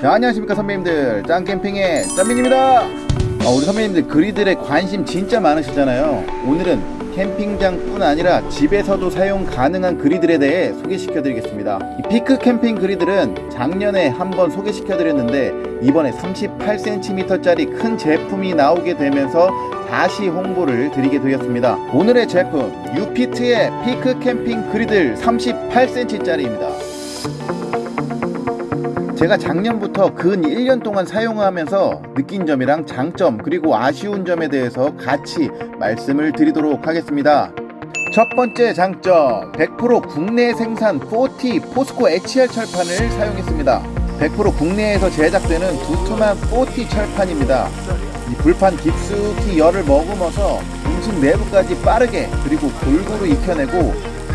자 안녕하십니까 선배님들. 짱캠핑의 짱민입니다. 아, 우리 선배님들 그리들의 관심 진짜 많으시잖아요. 오늘은 캠핑장 뿐 아니라 집에서도 사용 가능한 그리들에 대해 소개시켜 드리겠습니다. 이 피크 캠핑 그리들은 작년에 한번 소개시켜 드렸는데 이번에 38cm 짜리 큰 제품이 나오게 되면서 다시 홍보를 드리게 되었습니다. 오늘의 제품 유피트의 피크 캠핑 그리들 38cm 짜리입니다 제가 작년부터 근 1년 동안 사용하면서 느낀 점이랑 장점 그리고 아쉬운 점에 대해서 같이 말씀을 드리도록 하겠습니다. 첫 번째 장점 100% 국내 생산 4T 포스코 HR 철판을 사용했습니다. 100% 국내에서 제작되는 두툼한 4T 철판입니다. 이 불판 깊숙이 열을 머금어서 음식 내부까지 빠르게 그리고 골고루 익혀내고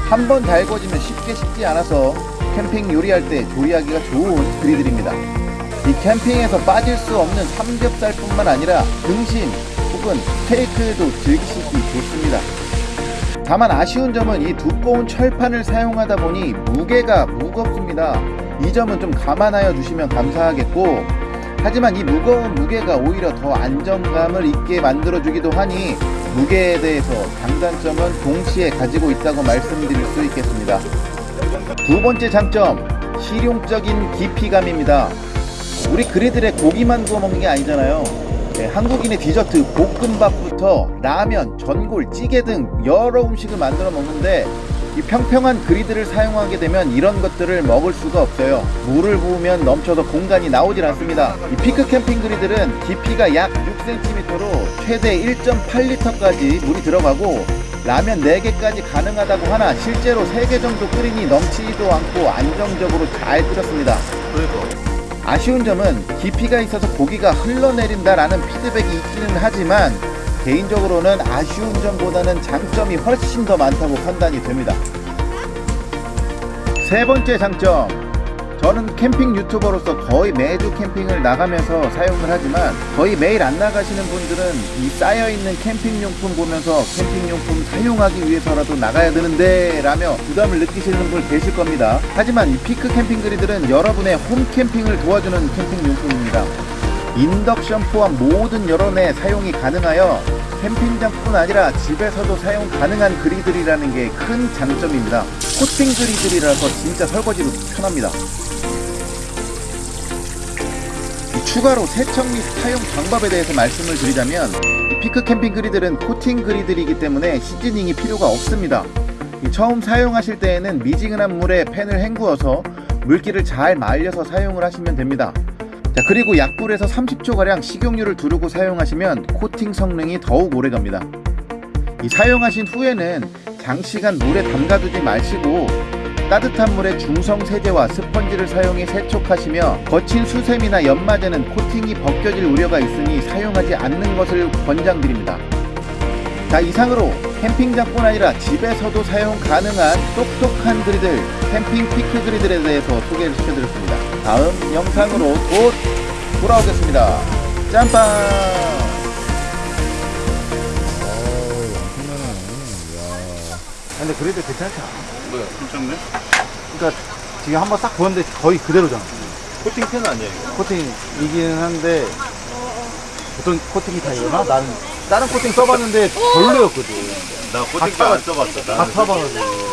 한 번 달궈지면 쉽게 식지 않아서 캠핑 요리할 때 조리하기가 좋은 그리들입니다. 이 캠핑에서 빠질 수 없는 삼겹살뿐만 아니라 등심 혹은 스테이크도 즐기시기 좋습니다. 다만 아쉬운 점은 이 두꺼운 철판을 사용하다 보니 무게가 무겁습니다. 이 점은 좀 감안하여 주시면 감사하겠고 하지만 이 무거운 무게가 오히려 더 안정감을 있게 만들어주기도 하니 무게에 대해서 장단점은 동시에 가지고 있다고 말씀드릴 수 있겠습니다. 두 번째 장점 실용적인 깊이감입니다. 우리 그리들의 고기만 구워 먹는 게 아니잖아요. 네, 한국인의 디저트 볶음밥부터 라면, 전골, 찌개 등 여러 음식을 만들어 먹는데 이 평평한 그리드를 사용하게 되면 이런 것들을 먹을 수가 없어요. 물을 부으면 넘쳐서 공간이 나오질 않습니다. 이 피크 캠핑 그리들은 깊이가 약 6cm로 최대 1.8리터까지 물이 들어가고 라면 4개까지 가능하다고 하나 실제로 3개 정도 끓이니 넘치지도 않고 안정적으로 잘 끓였습니다. 아쉬운 점은 깊이가 있어서 고기가 흘러내린다라는 피드백이 있기는 하지만 개인적으로는 아쉬운 점보다는 장점이 훨씬 더 많다고 판단이 됩니다. 세 번째 장점 저는 캠핑 유튜버로서 거의 매주 캠핑을 나가면서 사용을 하지만 거의 매일 안 나가시는 분들은 이 쌓여있는 캠핑용품 보면서 캠핑용품 사용하기 위해서라도 나가야 되는데 라며 부담을 느끼시는 분 계실 겁니다. 하지만 이 피크 캠핑 그리들은 여러분의 홈 캠핑을 도와주는 캠핑용품입니다 인덕션 포함 모든 여론에 사용이 가능하여 캠핑장뿐 아니라 집에서도 사용 가능한 그리들이라는 게 큰 장점입니다. 코팅 그리들이라서 진짜 설거지도 편합니다. 추가로 세척 및 사용 방법에 대해서 말씀을 드리자면 피크 캠핑 그리들은 코팅 그리들이기 때문에 시즈닝이 필요가 없습니다. 처음 사용하실 때에는 미지근한 물에 팬을 헹구어서 물기를 잘 말려서 사용을 하시면 됩니다 자 그리고 약불에서 30초가량 식용유를 두르고 사용하시면 코팅 성능이 더욱 오래갑니다 이 사용하신 후에는 장시간 물에 담가두지 마시고 따뜻한 물에 중성 세제와 스펀지를 사용해 세척하시며 거친 수세미나 연마제는 코팅이 벗겨질 우려가 있으니 사용하지 않는 것을 권장드립니다. 자 이상으로 캠핑장뿐 아니라 집에서도 사용 가능한 똑똑한 그리들 캠핑 피크 그리들에 대해서 소개를 시켜드렸습니다. 다음 영상으로 곧 돌아오겠습니다. 짬빵! 어우, 엄청나네. 야. 근데 그래도 괜찮지 않아? 뭐야, 괜찮네? 그러니까 지금 한번 싹 부었는데 거의 그대로잖아. 코팅 팬 아니야, 이거? 코팅이긴 한데 보통 코팅이 다 이러나? 나는 다른 코팅 써봤는데 별로였거든. 나 코팅팬 안 써봤어. 다 타봐가지고